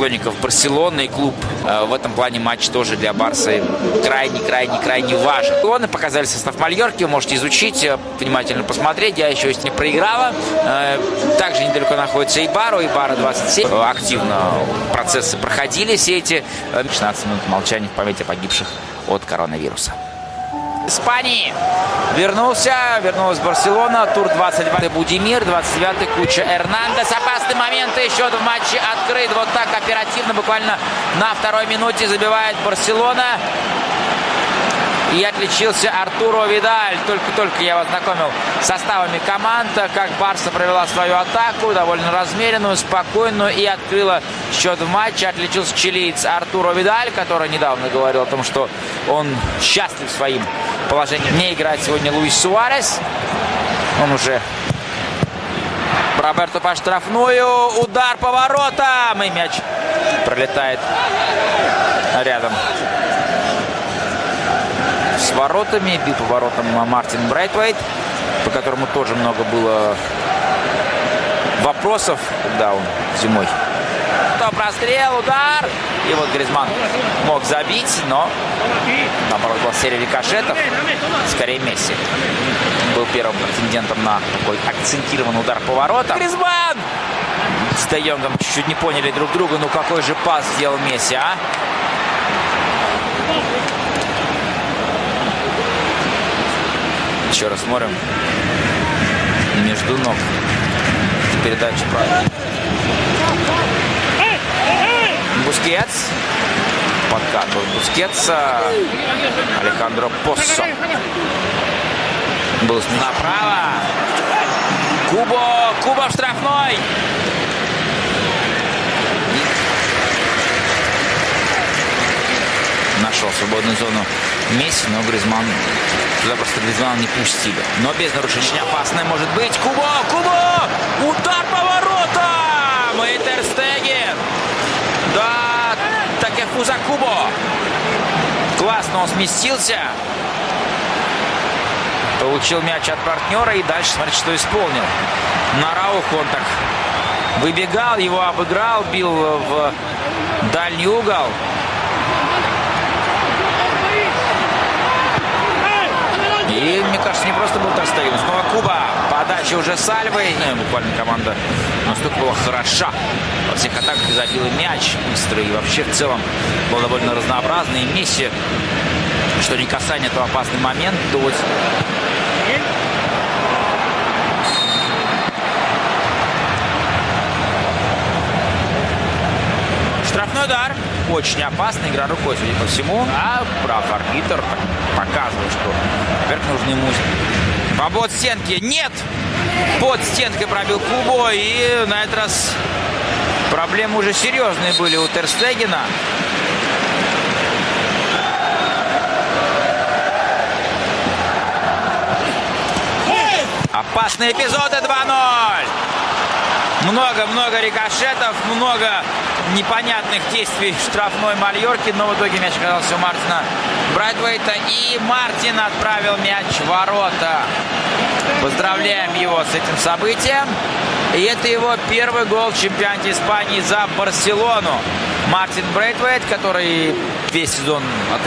поклонников Барселоны и клуб. Э, в этом плане матч тоже для Барса крайне-крайне-крайне важен. Он и показали состав Мальорки, можете изучить, э, внимательно посмотреть. Я еще есть не проиграла. Э, также недалеко находится и Бару, и Бара 27. Активно процессы проходили все эти 16 минут молчания в памяти погибших от коронавируса. Испании. Вернулся, вернулась Барселона. Тур 22 Будимир, 29 Куча Эрнандес. Опасный момент, и счет в матче открыт. Вот так оперативно, буквально на второй минуте забивает Барселона. И отличился Артуро Видаль. Только-только я вас знакомил с составами команд, как Барса провела свою атаку, довольно размеренную, спокойную и открыла счет в матче. Отличился чилиец Артуро Видаль, который недавно говорил о том, что он счастлив своим положением. Не играет сегодня Луис Суарес. Он уже Роберто по штрафную. Удар по воротам. И мяч пролетает рядом с воротами. Бил по воротам Мартин Брайтвейт, по которому тоже много было вопросов, когда он зимой. То прострел, удар. И вот Гризман мог забить, но наоборот была серия рикошетов. Скорее Месси был первым претендентом на такой акцентированный удар по воротам. Гризманн! С Де чуть-чуть не поняли друг друга. Ну какой же пас сделал Месси, а? Еще раз смотрим. Между ног. Передача правильно. Бускетс. Подкат от Бускетса. Алехандро Поссо. Был направо. Кубо. Кубо в штрафной. Нашел свободную зону Месси, но Гризман туда просто Гризман не пустили. Но без нарушения опасное может быть. Кубо! Кубо! Удар по воротам! И! Да, Такефуза Кубо! Классно он сместился. Получил мяч от партнера и дальше смотрите, что исполнил. На Рауху он так выбегал, его обыграл, бил в дальний угол. И, мне кажется, не просто был Терстеген. Снова Куба. Подача уже Сальвой. Ну, буквально команда настолько была хороша. Во всех атаках забила мяч быстро. И вообще в целом был довольно разнообразный. И Месси, что не касание, этого опасный момент. То вот Штрафной удар. Очень опасный. Игра рукой, судя по всему. А прав арбитр показывает, что нужно ему побод стенки. Нет! Под стенкой пробил Кубо. И на этот раз проблемы уже серьезные были у Терстегена. Опасные эпизоды 2-0. Много-много рикошетов, много непонятных действий штрафной Мальорки, но в итоге мяч оказался у Мартина Брайтвейта, и Мартин отправил мяч в ворота. Поздравляем его с этим событием. И это его первый гол в чемпионате Испании за Барселону. Мартин Брейтвейт, который весь сезон отыграл